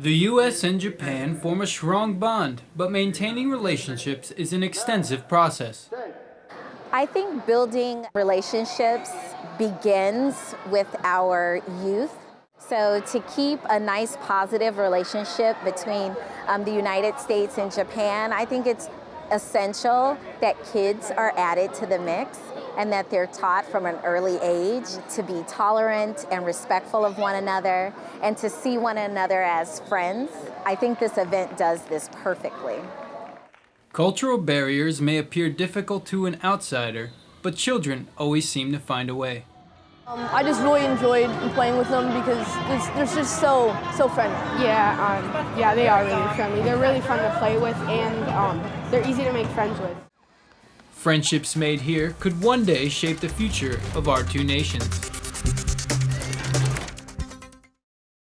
The US and Japan form a strong bond, but maintaining relationships is an extensive process. I think building relationships begins with our youth. So to keep a nice positive relationship between um, the United States and Japan, I think it's essential that kids are added to the mix and that they're taught from an early age to be tolerant and respectful of one another and to see one another as friends. I think this event does this perfectly. Cultural barriers may appear difficult to an outsider, but children always seem to find a way. Um, I just really enjoyed playing with them because they're just so so friendly. Yeah, um, yeah, they are really friendly. They're really fun to play with, and um, they're easy to make friends with. Friendships made here could one day shape the future of our two nations.